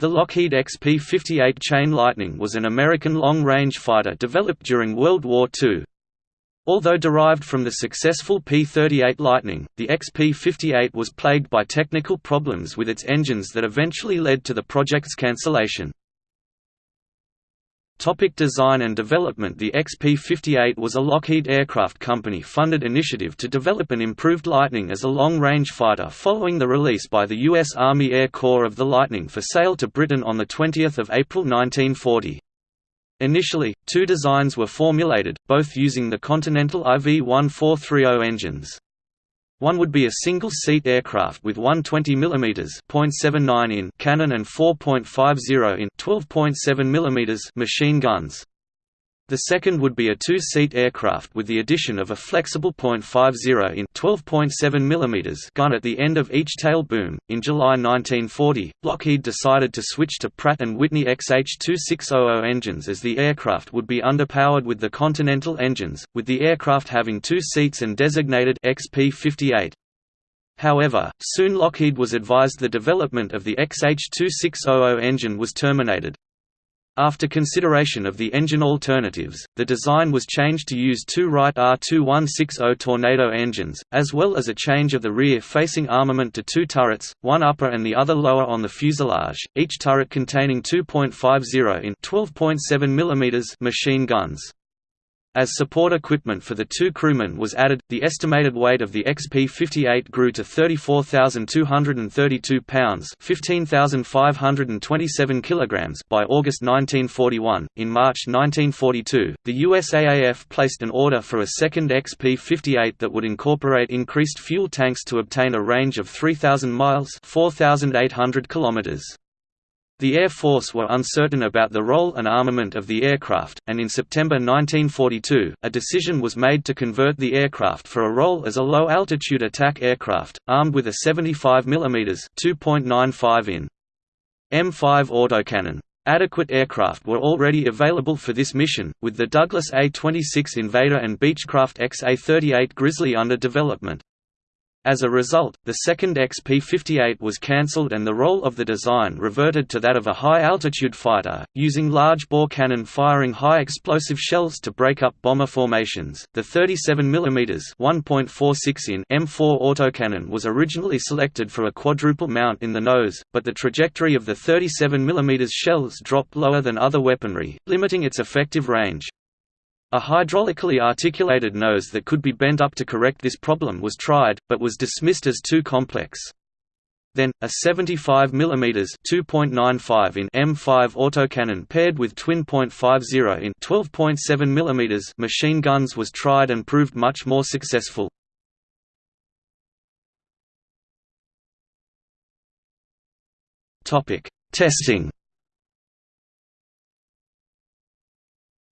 The Lockheed XP-58 Chain Lightning was an American long-range fighter developed during World War II. Although derived from the successful P-38 Lightning, the XP-58 was plagued by technical problems with its engines that eventually led to the project's cancellation. Topic design and development The XP-58 was a Lockheed Aircraft Company-funded initiative to develop an improved Lightning as a long-range fighter following the release by the U.S. Army Air Corps of the Lightning for sale to Britain on 20 April 1940. Initially, two designs were formulated, both using the Continental IV-1430 engines. One would be a single-seat aircraft with one 20 mm (0.79 in) cannon and 4.50 in (12.7 mm) machine guns. The second would be a two-seat aircraft with the addition of a flexible .50 in 12.7 mm gun at the end of each tail boom. In July 1940, Lockheed decided to switch to Pratt & Whitney XH-2600 engines as the aircraft would be underpowered with the Continental engines, with the aircraft having two seats and designated XP-58. However, soon Lockheed was advised the development of the XH-2600 engine was terminated. After consideration of the engine alternatives, the design was changed to use two Wright R2160 Tornado engines, as well as a change of the rear-facing armament to two turrets, one upper and the other lower on the fuselage, each turret containing 2.50 in 12.7 mm machine guns. As support equipment for the two crewmen was added, the estimated weight of the XP-58 grew to 34,232 pounds (15,527 kilograms) by August 1941. In March 1942, the USAAF placed an order for a second XP-58 that would incorporate increased fuel tanks to obtain a range of 3,000 miles (4,800 kilometers). The Air Force were uncertain about the role and armament of the aircraft, and in September 1942, a decision was made to convert the aircraft for a role as a low-altitude attack aircraft, armed with a 75 mm (2.95 in) M5 autocannon. Adequate aircraft were already available for this mission, with the Douglas A-26 Invader and Beechcraft XA-38 Grizzly under development. As a result, the second XP-58 was cancelled and the role of the design reverted to that of a high-altitude fighter, using large-bore cannon firing high-explosive shells to break up bomber formations. The 37 mm (1.46 in) M4 autocannon was originally selected for a quadruple mount in the nose, but the trajectory of the 37 mm shells dropped lower than other weaponry, limiting its effective range. A hydraulically articulated nose that could be bent up to correct this problem was tried, but was dismissed as too complex. Then, a 75 mm (2.95 in) M5 autocannon paired with twin .50 in 12.7 mm machine guns was tried and proved much more successful. Topic: Testing.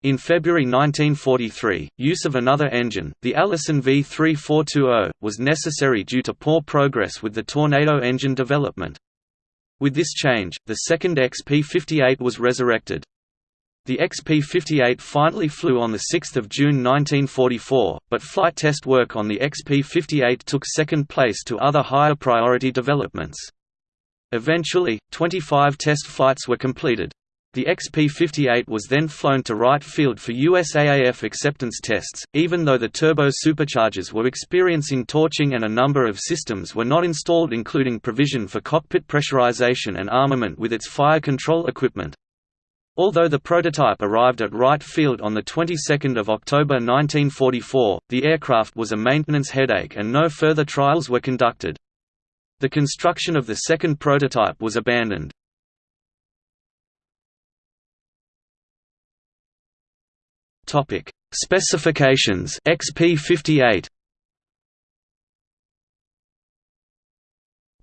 In February 1943, use of another engine, the Allison V3420, was necessary due to poor progress with the Tornado engine development. With this change, the second XP-58 was resurrected. The XP-58 finally flew on 6 June 1944, but flight test work on the XP-58 took second place to other higher priority developments. Eventually, 25 test flights were completed. The XP-58 was then flown to Wright Field for USAAF acceptance tests, even though the turbo superchargers were experiencing torching and a number of systems were not installed including provision for cockpit pressurization and armament with its fire control equipment. Although the prototype arrived at Wright Field on the 22nd of October 1944, the aircraft was a maintenance headache and no further trials were conducted. The construction of the second prototype was abandoned. Topic: Specifications. XP58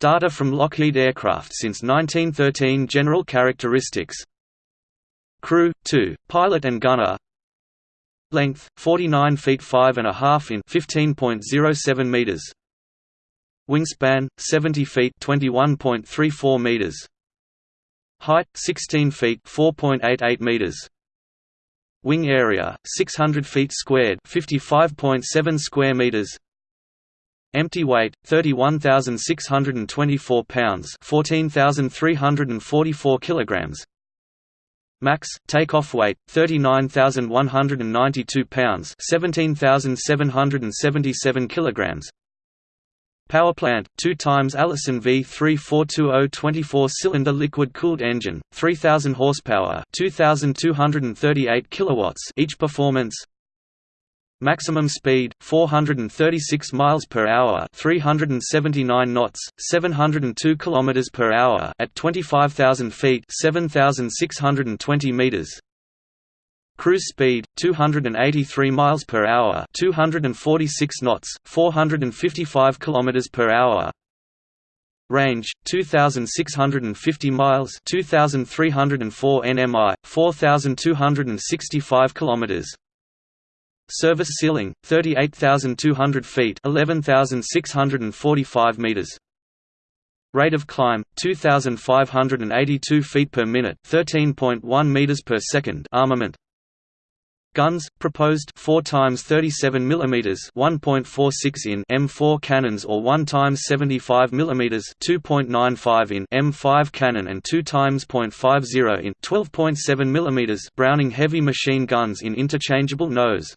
Data from Lockheed Aircraft since 1913 General characteristics. Crew 2, pilot and gunner. Length 49 feet 5 and a half in 15.07 meters. Wingspan 70 feet 21.34 meters. Height 16 feet 4.88 meters Wing area 600 feet squared, 55.7 square meters. Empty weight 31,624 pounds, 14,344 kilograms. Max takeoff weight 39,192 pounds, 17,777 kilograms. Power plant 2 times Allison V3420 24-cylinder liquid-cooled engine, 3000 horsepower, 2238 kilowatts each performance. Maximum speed 436 miles per hour, 379 knots, 702 kilometers per hour at 25,000 feet, 7,620 meters. Cruise speed 283 miles per hour, 246 knots, 455 kilometers per hour. Range 2650 miles, 2304 nmi, 4265 kilometers. Service ceiling 38200 feet, 11645 meters. Rate of climb 2582 feet per minute, 13.1 meters per second. Armament Guns proposed 4 times 37 mm 1.46 in M4 cannons or 1 times 75 mm 2.95 in M5 cannon and 2 times .50 in 12.7 mm Browning heavy machine guns in interchangeable nose.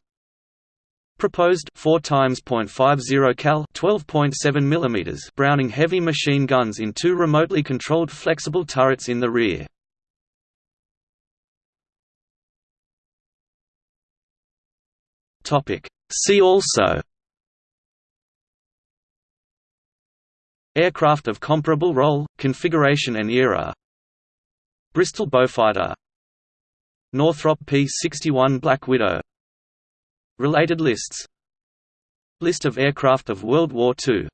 Proposed 4 times .50 cal 12.7 mm Browning heavy machine guns in two remotely controlled flexible turrets in the rear. Topic. See also Aircraft of comparable role, configuration and era Bristol Beaufighter Northrop P-61 Black Widow Related lists List of aircraft of World War II